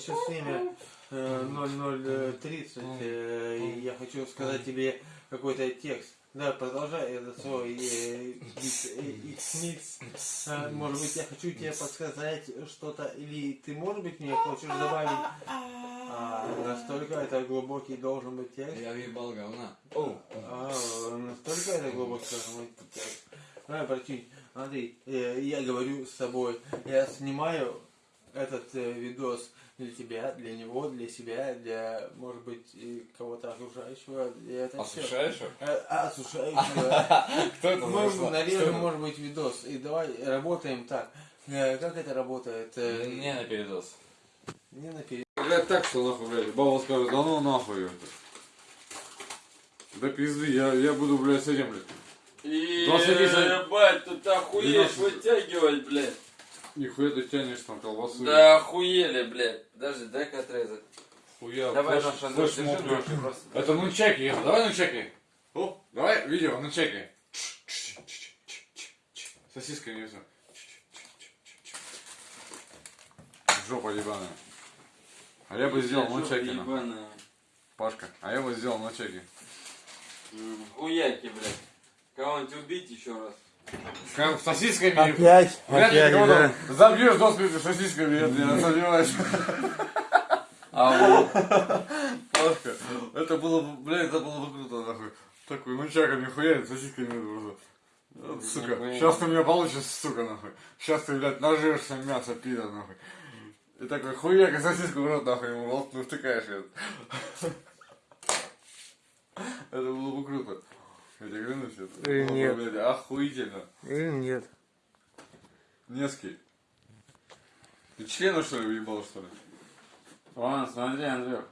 сейчас время э, 00.30, э, и я хочу сказать тебе какой-то текст. Да, продолжай это свой э, X-Mix. Э, Может быть, я хочу тебе подсказать что-то, или ты, может быть, мне хочешь добавить а, настолько это глубокий должен быть текст. Я въебал говна. А, настолько это глубокий должен быть текст. Давай, смотри, э, я говорю с собой, я снимаю этот э, видос для тебя, для него, для себя, для, может быть, и кого-то окружающего. И это всё. Осушающего? Э, Осушающего. Кто это Мы нарежем, может быть, видос. И давай работаем так. Э, Как это работает? Э, Не на передоз. Не наперед. Блядь, так что нахуй, блядь, баба скажет, да ну нахуй это. Да пизды, я, я буду, блядь, с этим, блядь. Ебать, тут охуеть 12. вытягивать, блядь. Нихуя ты тянешь там колбасу. Да охуели, блядь. Подожди, дай-ка отрезать. Хуя, Давай, флеш- наш Андрей, флеш держи просто. Это ну чеки, это, давай ну чеки. О, давай видео, ну чеки. Сосиска не все. Жопа ебаная. А я бы сделал ну. Ебаная. Пашка, а я бы сделал ну чеки. М, Хуяки, блядь. Кого-нибудь убить еще раз. Как сосисками. Опять, Вряд опять, да. забьешь до смерти сосисками, я не сомневаюсь. А вот. Пашка, это было бы, блядь, это было бы круто, нахуй. Такой, ну чаками хуярит, сосисками просто. Сука, сейчас ты меня получишь, сука, нахуй. Сейчас ты, блядь, нажрешься мясо, пидор, нахуй. И такой хуяк, и сосиску в рот, нахуй, ему в рот ну, втыкаешь. её. Это было бы круто. Я клянусь, это Или бы, нет. блядь, охуительно. Или нет. Невский. Ты члена, что ли, уебал, что ли? Ладно, смотри, Андрюх.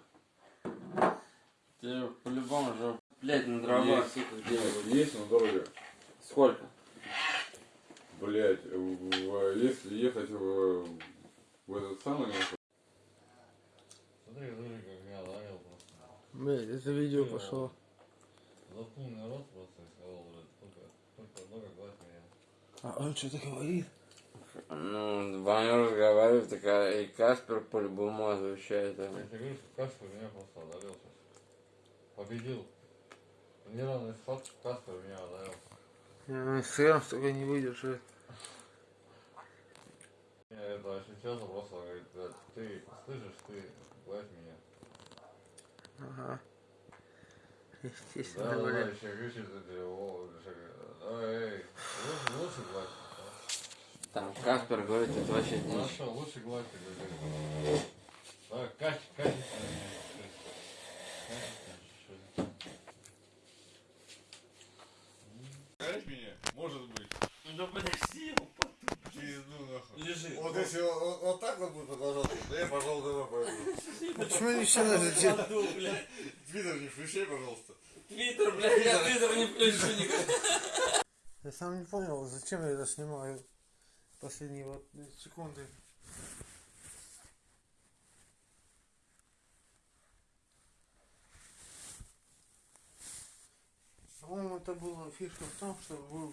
Тебе по-любому же, блядь, на дрова, Есть. Есть, но дорого. Сколько? Блять, если ехать в, в этот самый, Смотри, Рыжик, как меня ловил просто. Блядь, это видео пошло. Мне рот просто сказал, только, только много меня. А он что-то говорит? Ну, Ваня разговаривает, такая, и Каспер по-любому отвечает. Я тебе говорю, что Каспер меня просто одолел сейчас. Победил. В неравной схватке Каспер меня одолел. Э, Сыром столько не выдержит. Я это очень часто просто говорит, блядь, ты слышишь, ты гладь меня. Ага. Говорит, давай, эй, лучше, гладь. Там Каспер говорит, это вообще Ну дичь. что, лучше гладь. Давай, качь, качество. Знаешь меня? Может быть. Да подожди, Пизду нахуй. лежи. Вот если вот, вот- вот так вот будет продолжаться, да я, пожалуй, домой пойду. Почему не все надо делать? Твиттер не включай, пожалуйста. Твиттер, блядь, я твиттер не включу никогда. Я сам не понял, зачем я это снимаю. Последние вот секунды. По-моему, это была фишка в том, что вы